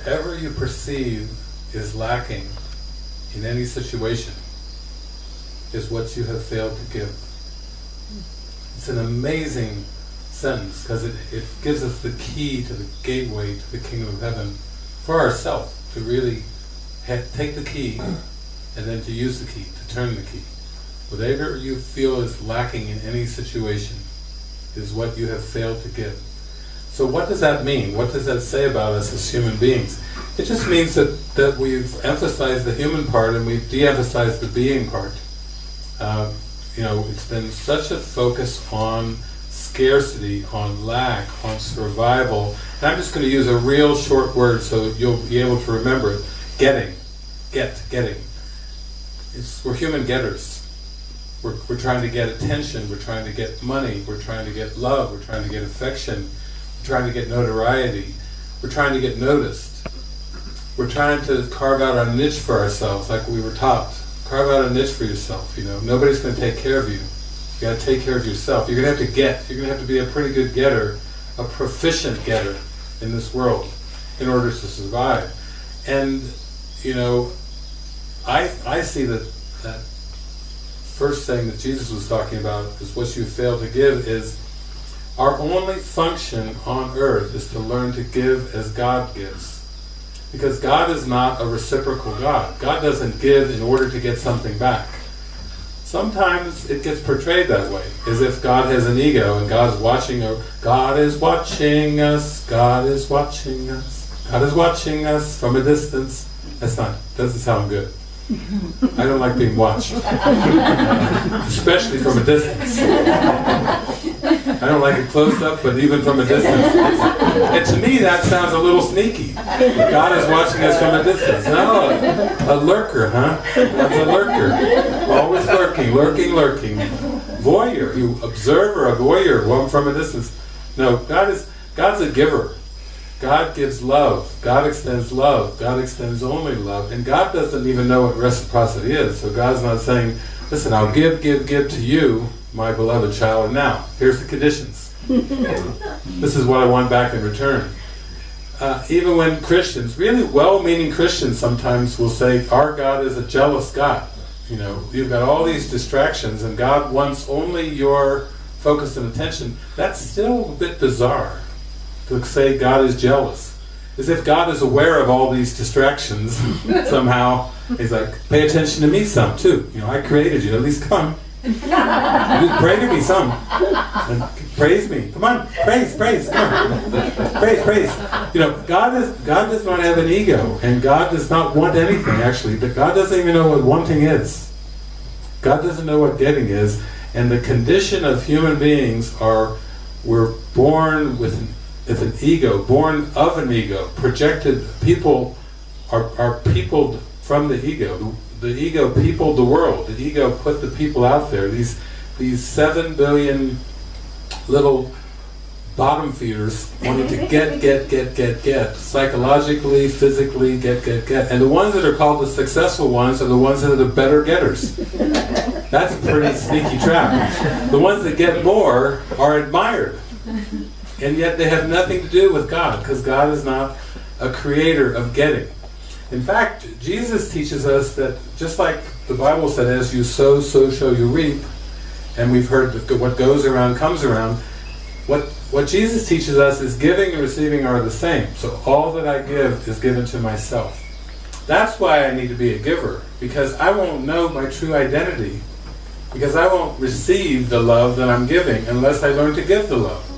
whatever you perceive is lacking in any situation is what you have failed to give. It's an amazing sentence because it, it gives us the key to the gateway to the kingdom of heaven for ourselves to really take the key and then to use the key, to turn the key. Whatever you feel is lacking in any situation is what you have failed to give. So what does that mean? What does that say about us as human beings? It just means that, that we've emphasized the human part and we've de-emphasized the being part. Uh, you know, it's been such a focus on scarcity, on lack, on survival. And I'm just going to use a real short word so you'll be able to remember it. Getting. Get. Getting. It's, we're human getters. We're, we're trying to get attention, we're trying to get money, we're trying to get love, we're trying to get affection, trying to get notoriety, we're trying to get noticed. We're trying to carve out our niche for ourselves like we were taught. Carve out a niche for yourself, you know. Nobody's going to take care of you. You got to take care of yourself. You're going to have to get. You're going to have to be a pretty good getter, a proficient getter in this world in order to survive. And, you know, I, I see that, that first thing that Jesus was talking about is what you fail to give is our only function on earth is to learn to give as God gives. Because God is not a reciprocal God. God doesn't give in order to get something back. Sometimes it gets portrayed that way, as if God has an ego and God's watching, God is watching us, God is watching us, God is watching us from a distance. That's not, doesn't sound good. I don't like being watched, especially from a distance. I don't like it close up, but even from a distance. And to me that sounds a little sneaky. God is watching us from a distance. No, a lurker, huh? That's a lurker. Always lurking, lurking, lurking. Voyeur, you observer, a voyeur, one from a distance. No, God is God's a giver. God gives love. God extends love. God extends only love. And God doesn't even know what reciprocity is. So God's not saying, listen, I'll give, give, give to you, my beloved child, and now, here's the conditions. this is what I want back in return. Uh, even when Christians, really well-meaning Christians sometimes will say, our God is a jealous God. You know, you've got all these distractions and God wants only your focus and attention. That's still a bit bizarre to say God is jealous. As if God is aware of all these distractions somehow. He's like, pay attention to me some too. You know, I created you, at least come. Pray to me some. Praise me. Come on, praise, praise, come on. Praise, praise. You know, God is God does not have an ego, and God does not want anything actually. But God doesn't even know what wanting is. God doesn't know what getting is, and the condition of human beings are we're born with an is an ego, born of an ego, projected, people are, are peopled from the ego. The, ego peopled the world, the ego put the people out there, these, these seven billion little bottom feeders wanting to get, get, get, get, get, psychologically, physically, get, get, get. And the ones that are called the successful ones are the ones that are the better getters. That's a pretty sneaky trap. The ones that get more are admired. And yet they have nothing to do with God, because God is not a creator of getting. In fact, Jesus teaches us that just like the Bible said, as you sow, so shall you reap, and we've heard that what goes around comes around, what, what Jesus teaches us is giving and receiving are the same. So all that I give is given to myself. That's why I need to be a giver, because I won't know my true identity, because I won't receive the love that I'm giving unless I learn to give the love.